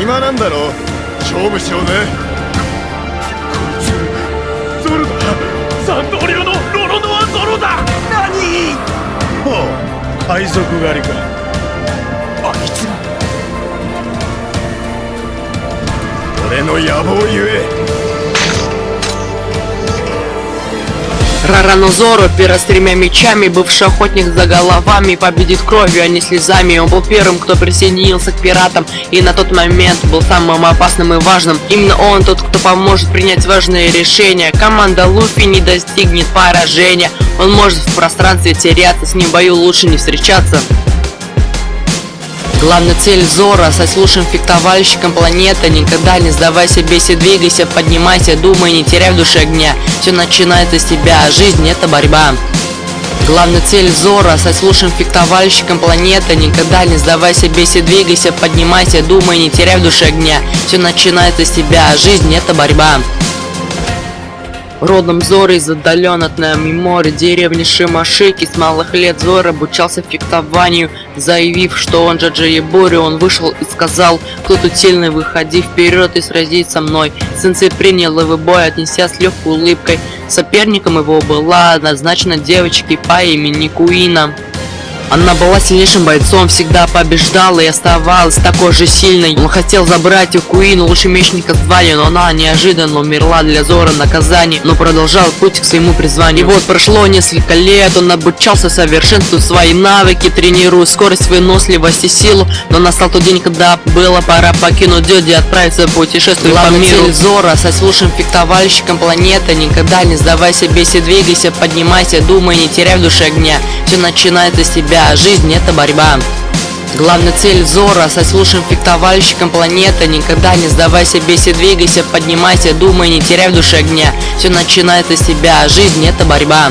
暇なんだろ勝負しようぜこいつゾロだ三刀流のロロノアゾロだ。何？ほう海賊狩りか。あいつ俺の野望ゆえ Раранозору, пера с тремя мечами, бывший охотник за головами, победит кровью, а не слезами. Он был первым, кто присоединился к пиратам, и на тот момент был самым опасным и важным. Именно он тот, кто поможет принять важные решения. Команда Луфи не достигнет поражения. Он может в пространстве теряться, с ним в бою лучше не встречаться. Главная цель Зора со лучшим фехтовальщиком планеты. Никогда не сдавайся, бейся, двигайся, поднимайся Думай, не теряй в душе огня. Все начинается с тебя, жизнь это борьба. Главная цель Зора со лучшим фехтовальщиком планеты. Никогда не сдавайся, бейся, двигайся, поднимайся Думай, не теряй в душе огня. Все начинается с тебя, жизнь это борьба Родом Зора из отдален от нами море деревни Шимашики. С малых лет Зор обучался фехтованию Заявив, что он Джаджа Ебори, он вышел и сказал Кто тут сильный, выходи вперед и сразись со мной Сенсей принял его бой, отнеся с легкой улыбкой. Соперником его была назначена девочка по имени Куина она была сильнейшим бойцом, всегда побеждала и оставалась такой же сильной. Он хотел забрать у Куин лучший мечника звали, но она неожиданно умерла для Зора наказания, но продолжал путь к своему призванию. И вот прошло несколько лет, он обучался совершенству свои навыки, тренируя скорость, выносливость и силу, но настал тот день, когда было пора покинуть Дёди и отправиться в путешествие по миру. Цель Зора со лучшим фехтовальщиком планеты, никогда не сдавайся, бейся, двигайся, поднимайся, думай, не теряй в душе огня. Все начинается с тебя себя, жизнь это борьба. Главная цель Зора со лучшим фехтовальщиком планеты. Никогда не сдавайся, бейся, двигайся, поднимайся, думай, не теряй в душе огня. Все начинается с себя, жизнь это борьба